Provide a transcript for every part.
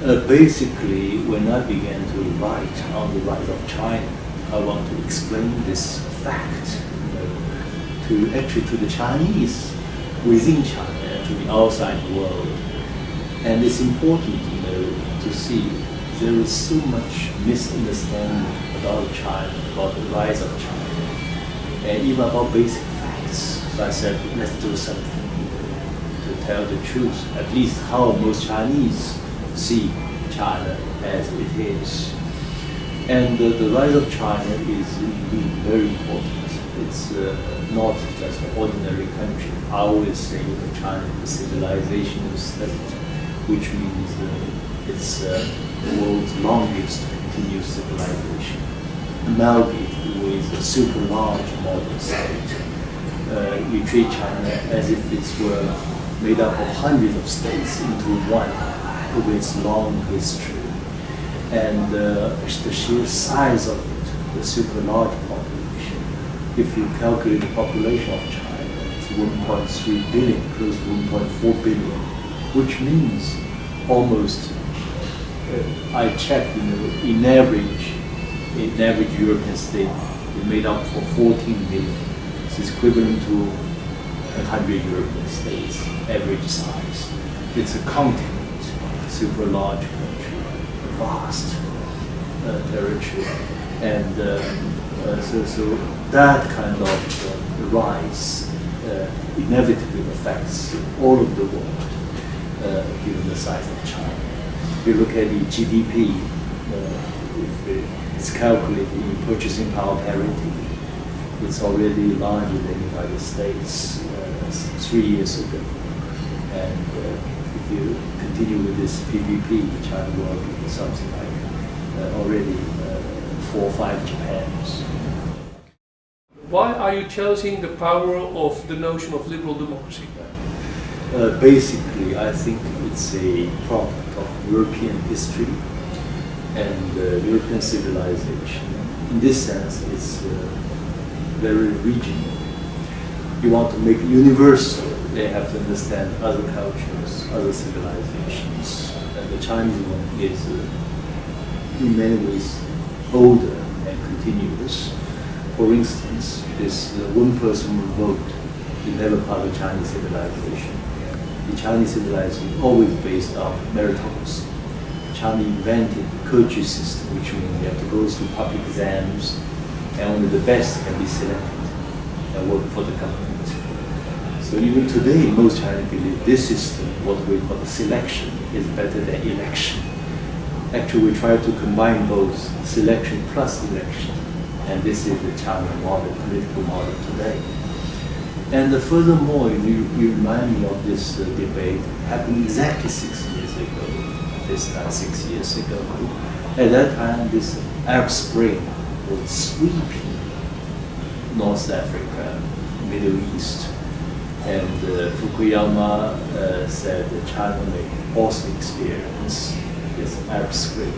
Uh, basically, when I began to write on the rise of China, I want to explain this fact to actually to the Chinese within China and to the outside world. And it's important, you know, to see there is so much misunderstanding about China, about the rise of China, and even about basic facts. So I said, let's do something to tell the truth, at least how most Chinese see China as it is. And uh, the rise of China is indeed very important. It's uh, not just an ordinary country. I always say that China is a civilizational state, which means uh, it's the world's longest continuous civilization, amalgamated with a super large modern state. Uh, we treat China as if it were made up of hundreds of states into one with its long history. And uh, the sheer size of it, the super large population, if you calculate the population of China, it's 1.3 billion, close to 1.4 billion, which means almost, uh, I checked, you know, in average, in average European state, it made up for 14 million. It's equivalent to 100 European states, average size. It's a continent, super large country, vast uh, territory. And um, uh, so, so that kind of uh, rise uh, inevitably affects all of the world, given the size of China. If you look at the GDP, it's calculated in purchasing power parity, it's already larger than the United States uh, three years ago. And uh, if you continue with this PPP, China will be something like already uh, four or five Japans. Why are you challenging the power of the notion of liberal democracy? Uh, basically, I think it's a product of European history and uh, European civilization. In this sense, it's uh, very regional. You want to make universal, they have to understand other cultures, other civilizations. And the Chinese one is, uh, in many ways, older and continuous. For instance, this uh, one person vote is never part of Chinese civilization. The Chinese civilization is always based on meritocracy. China invented the courtship system, which means you have to go through public exams, and only the best can be selected and work for the government. So even today, most Chinese believe this system, what we call the selection, is better than election. Actually, we try to combine both selection plus election, and this is the China model, political model today. And uh, furthermore, you, you remind me of this uh, debate happened exactly six years ago, this time six years ago. At that time, this Arab Spring was sweeping North Africa, Middle East. And uh, Fukuyama uh, said that China may also experience this Arab Spring.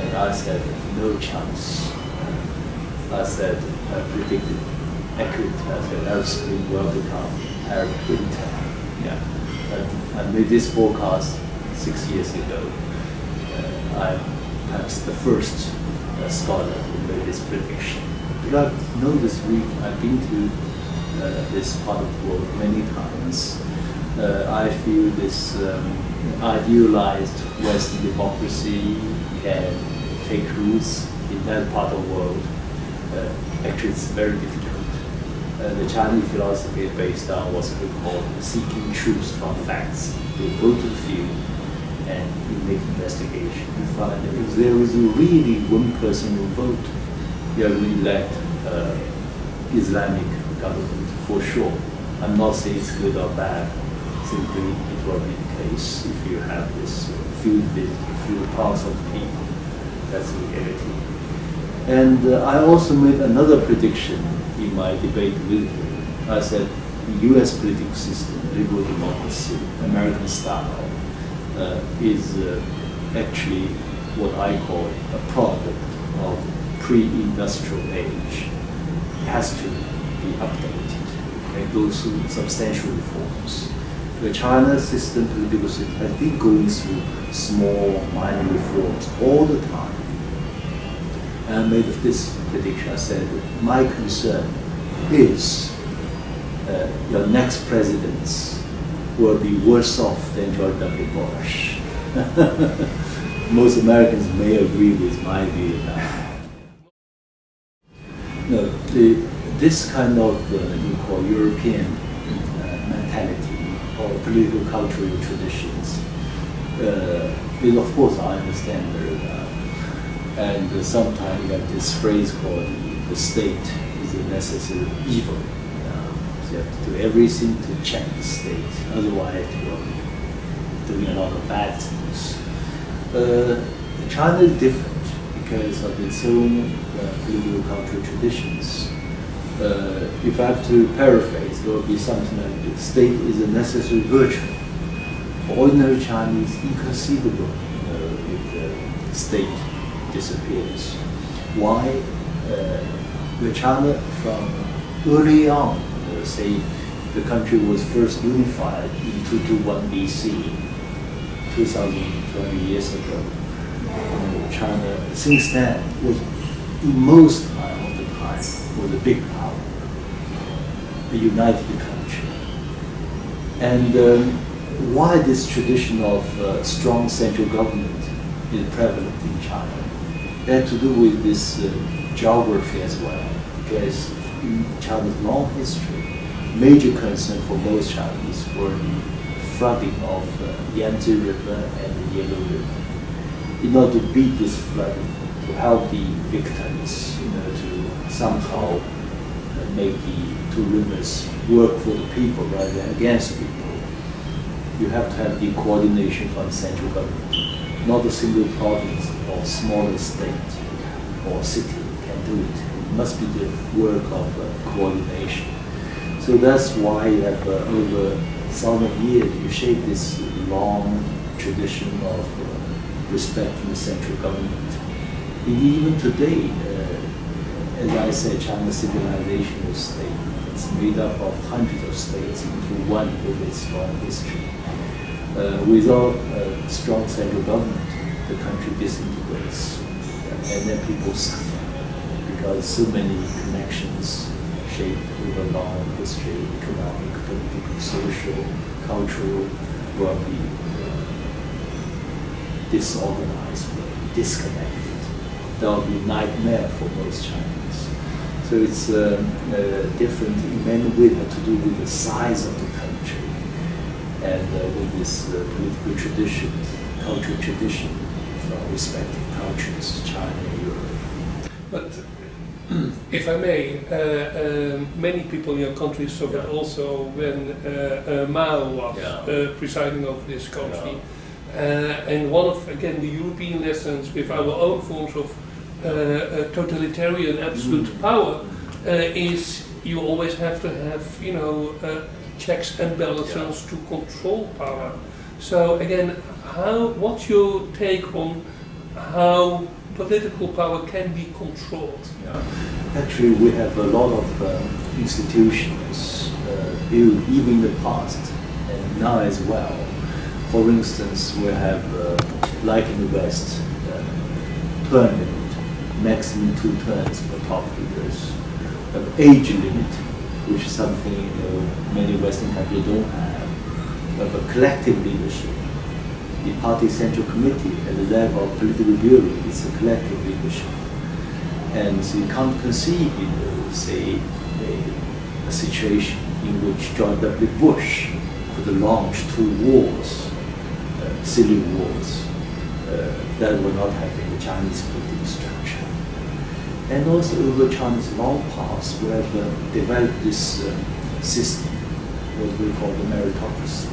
And I said, no chance. I said, I predicted accurately. I said, Arab Spring will become Arab winter. Yeah. And I made this forecast six years ago. Uh, I'm perhaps the first uh, scholar who made this prediction. Because I know this week, I've been to this part of the world many times. Uh, I feel this um, idealized Western democracy can take roots in that part of the world. Uh, actually, it's very difficult. Uh, the Chinese philosophy is based on what's called seeking truth from facts. You go to the field and you make investigation. You find that if there is really one person who vote, you will elect uh, Islamic government for sure. I'm not saying it's good or bad. Simply, it will be the case if you have this few, field pulse of people. That's the reality. And uh, I also made another prediction in my debate with him. I said the U.S. political system, liberal democracy, American style, uh, is uh, actually what I call a product of pre-industrial age. It has to be updated and through substantial reforms. the China system, political system, has been going through small, minor reforms all the time. And I made this prediction. I said, my concern is uh, your next presidents will be worse off than George W. Bush. Most Americans may agree with my view now. No, the, this kind of uh, you call European uh, mentality or political cultural traditions uh, is, of course, I understand very well. And uh, sometimes you have this phrase called the state is a necessary evil. Uh, so you have to do everything to check the state, otherwise you're doing a lot of bad things. Uh, China is different because of its own uh, political cultural traditions. Uh, if I have to paraphrase, there would be something like the state is a necessary virtue. For ordinary Chinese, inconceivable if the state disappears. Why? Uh, the China from early on, say the country was first unified in 221 BC, 2020 years ago. China, since then, was in most the time the big power, a united country. And um, why this tradition of uh, strong central government is prevalent in China? Had to do with this uh, geography as well, because in China's long history, major concern for most Chinese were the flooding of uh, Yangtze River and the Yellow River. In order to beat this flooding, to help the victims, you know, to somehow make the two rivers work for the people rather than against people, you have to have the coordination from the central government. Not a single province or smaller state or city can do it. It must be the work of uh, coordination. So that's why you have uh, over thousand years you shape this long tradition of uh, respecting the central government. And even today, uh, as I said, China's civilization is state. It's made up of hundreds of states into one with its history. Uh, without a strong central government, the country disintegrates, and then people suffer because so many connections shaped with a long history, economic, political, social, cultural, will be disorganized, disconnected. That will be a nightmare for most Chinese. So it's um, uh, different in many ways to do with the size of the country and uh, with this uh, political tradition, cultural tradition from respective cultures, China, Europe. But if I may, uh, um, many people in your country suffered Yeah. also when uh, uh, Mao was Yeah. uh, presiding over this country. Uh, and one of, again, the European lessons with our own forms of uh, uh, totalitarian absolute Mm. power uh, is you always have to have, you know, uh, checks and balances to control power. So again, how, what's your take on how political power can be controlled? Yeah. Actually, we have a lot of uh, institutions uh, built even in the past and now as well. For instance, we have, uh, like in the West, uh, limit, maximum two terms for top leaders. Have age limit, which is something you know, many Western countries don't have. Have a collective leadership. The party central committee at the level of political bureau is a collective leadership. And so you can't conceive, you know, say, a, a situation in which George W. Bush could launch two wars, uh, civil wars, that would not have been the Chinese political structure. And also over China's long past, we have uh, developed this uh, system, what we call the meritocracy.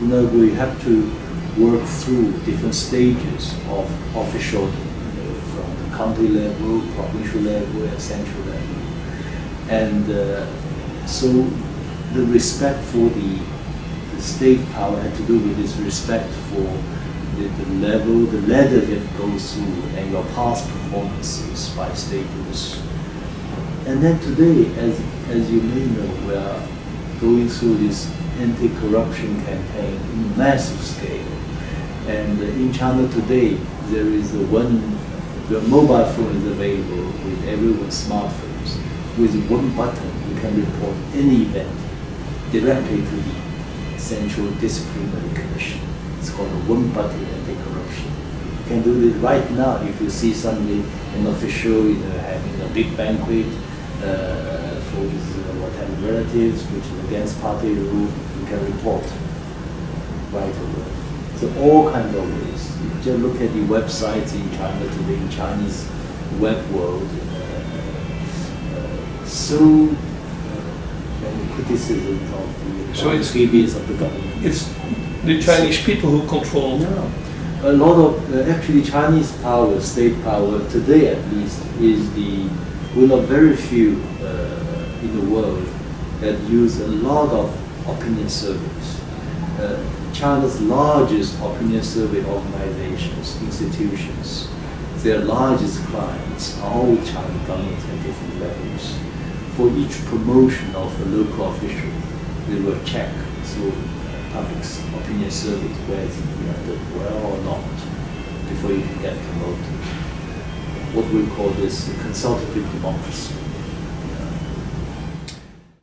You know, we have to work through different stages of official, you know, from the county level, provincial level, and central level. And uh, so the respect for the, the state power had to do with this respect for the, the level, the ladder that goes through and your past performances by status. And then today, as, as you may know, we are going through this anti-corruption campaign in massive scale. And in China today, there is a one, the mobile phone is available with everyone's smartphones. With one button, you can report any event directly to the Central Disciplinary Commission. It's called a one button anti-corruption. You can do it right now if you see somebody, an official, you know, having a big banquet uh, for his uh, whatever relatives, which is against party rule, you can report right away. So all kinds of ways. You just look at the websites in China today, in Chinese web world, uh, uh, so uh, many criticisms of the So it's- of the government. It's the Chinese people who control. No. A lot of, uh, actually Chinese power, state power, today at least, is the, one of very few uh, in the world that use a lot of opinion surveys. Uh, China's largest opinion survey organizations, institutions, their largest clients are all China government at different levels. For each promotion of a local official, they will check through public's opinion surveys whether you are doing well or not before you can get promoted. What we call this consultative democracy.